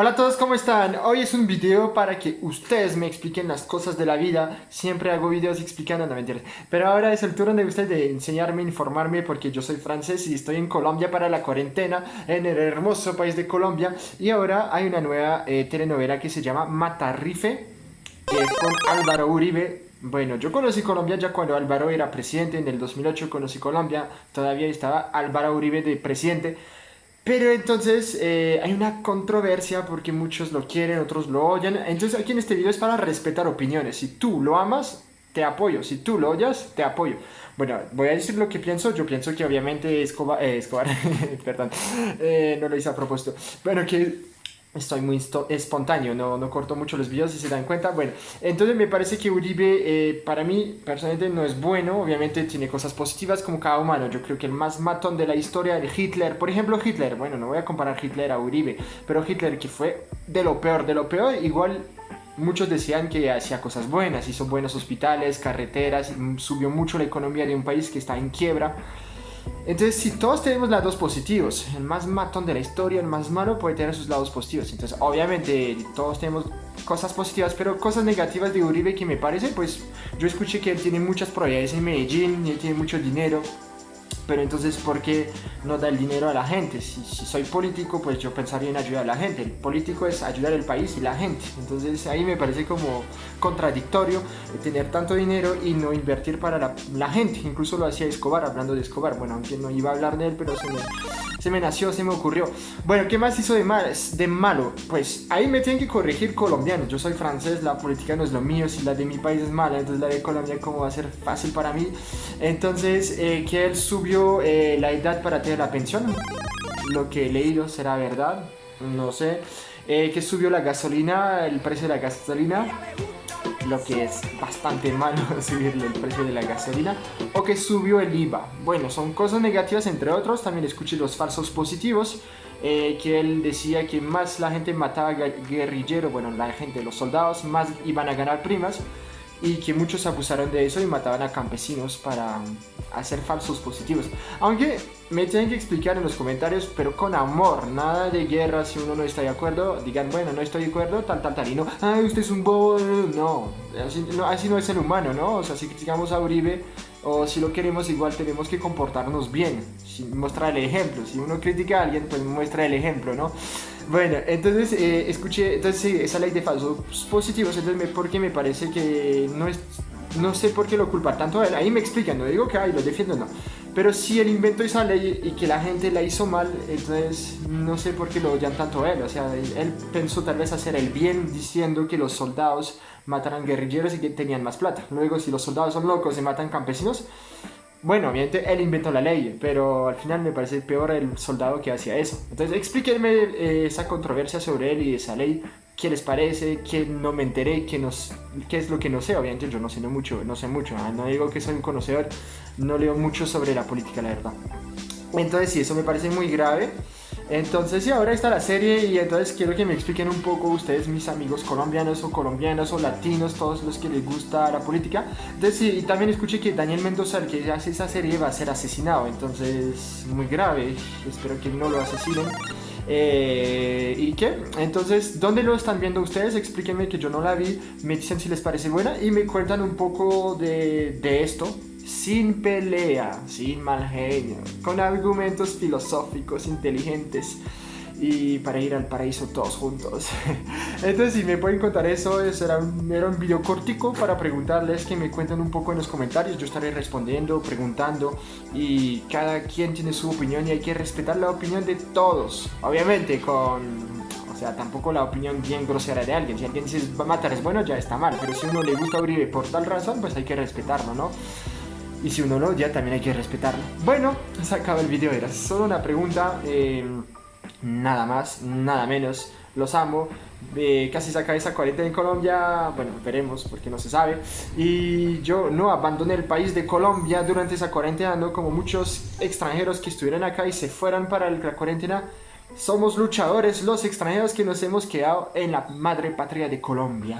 Hola a todos, ¿cómo están? Hoy es un video para que ustedes me expliquen las cosas de la vida. Siempre hago videos explicando, no mentiras. Pero ahora es el turno de ustedes de enseñarme, informarme, porque yo soy francés y estoy en Colombia para la cuarentena, en el hermoso país de Colombia. Y ahora hay una nueva eh, telenovela que se llama Matarrife, que es con Álvaro Uribe. Bueno, yo conocí Colombia ya cuando Álvaro era presidente, en el 2008 conocí Colombia, todavía estaba Álvaro Uribe de presidente. Pero entonces eh, hay una controversia porque muchos lo quieren, otros lo odian. Entonces aquí en este video es para respetar opiniones. Si tú lo amas, te apoyo. Si tú lo odias, te apoyo. Bueno, voy a decir lo que pienso. Yo pienso que obviamente Escobar, eh, Escobar perdón, eh, no lo hice a propósito. Bueno, que Estoy muy espontáneo, no, no corto mucho los videos si se dan cuenta. Bueno, entonces me parece que Uribe eh, para mí personalmente no es bueno. Obviamente tiene cosas positivas como cada humano. Yo creo que el más matón de la historia de Hitler, por ejemplo Hitler, bueno, no voy a comparar Hitler a Uribe, pero Hitler que fue de lo peor, de lo peor, igual muchos decían que hacía cosas buenas, hizo buenos hospitales, carreteras, subió mucho la economía de un país que está en quiebra. Entonces, si todos tenemos lados positivos, el más matón de la historia, el más malo, puede tener sus lados positivos. Entonces, obviamente, todos tenemos cosas positivas, pero cosas negativas de Uribe que me parece, pues yo escuché que él tiene muchas probabilidades en Medellín, él tiene mucho dinero, pero entonces ¿por qué no da el dinero a la gente? Si, soy político, pues yo pensaría en ayudar a la gente. El político es ayudar al país y la gente. Entonces ahí me parece como contradictorio tener tanto dinero y no invertir para la, gente. Incluso lo hacía Escobar, hablando de Escobar. Bueno, aunque no iba a hablar de él, pero se me, se me nació, se me ocurrió. Bueno, ¿qué más hizo de, mal, de malo? Pues ahí me tienen que corregir colombianos. Yo soy francés, la política no es lo mío. Si la de mi país es mala, entonces la de Colombia, ¿cómo va a ser fácil para mí? Entonces, eh, que él subió eh, la edad para tener la pensión. Lo que he leído será verdad, no sé. Eh, que subió la gasolina, el precio de la gasolina. Lo que es bastante malo subirle el precio de la gasolina. O que subió el IVA. Bueno, son cosas negativas entre otros. También escuché los falsos positivos. Eh, que él decía que más la gente mataba guerrillero, bueno, la gente, los soldados, más iban a ganar primas y que muchos abusaron de eso y mataban a campesinos para hacer falsos positivos. Aunque me tienen que explicar en los comentarios, pero con amor, nada de guerra, si uno no está de acuerdo, digan, bueno, no estoy de acuerdo, tal, tal, tal, y no, ay, usted es un bobo, no, así no, así no es el humano, ¿no? O sea, si criticamos a Uribe, o si lo queremos igual tenemos que comportarnos bien, mostrar el ejemplo, si uno critica a alguien, pues muestra el ejemplo, ¿no? Bueno, entonces eh, escuché entonces, esa ley de falsos positivos, entonces me, porque me parece que no es, no sé por qué lo culpa tanto a él, ahí me explican, no digo que ay, lo defiendo, no, pero si él inventó esa ley y que la gente la hizo mal, entonces no sé por qué lo odian tanto a él, o sea, él pensó tal vez hacer el bien diciendo que los soldados mataran guerrilleros y que tenían más plata, luego si los soldados son locos y matan campesinos, bueno, obviamente él inventó la ley, pero al final me parece peor el soldado que hacía eso. Entonces explíquenme eh, esa controversia sobre él y esa ley, qué les parece, qué no me enteré, qué, nos, qué es lo que no sé. Obviamente yo no sé mucho, no sé mucho, ¿ah? no digo que soy un conocedor, no leo mucho sobre la política, la verdad. Entonces sí, eso me parece muy grave. Entonces sí, ahora está la serie y entonces quiero que me expliquen un poco ustedes, mis amigos colombianos o colombianos o latinos, todos los que les gusta la política. Entonces sí, también escuché que Daniel Mendoza, el que hace esa serie, va a ser asesinado, entonces muy grave, espero que no lo asesinen. Eh, ¿Y qué? Entonces, ¿dónde lo están viendo ustedes? Explíquenme que yo no la vi, me dicen si les parece buena y me cuentan un poco de, de esto, sin pelea, sin mal genio, con argumentos filosóficos inteligentes y para ir al paraíso todos juntos. Entonces si me pueden contar eso, era un, era un video cortico para preguntarles que me cuenten un poco en los comentarios, yo estaré respondiendo, preguntando y cada quien tiene su opinión y hay que respetar la opinión de todos, obviamente con o sea, tampoco la opinión bien grosera de alguien. Si alguien dice matar es bueno, ya está mal. Pero si uno le gusta abrir por tal razón, pues hay que respetarlo, ¿no? Y si uno lo odia, también hay que respetarlo. Bueno, se acaba el video, era solo una pregunta. Eh, nada más, nada menos. Los amo. Eh, casi saca esa cuarentena en Colombia, bueno, veremos porque no se sabe. Y yo no abandoné el país de Colombia durante esa cuarentena, no como muchos extranjeros que estuvieron acá y se fueran para la cuarentena. Somos luchadores, los extranjeros que nos hemos quedado en la madre patria de Colombia.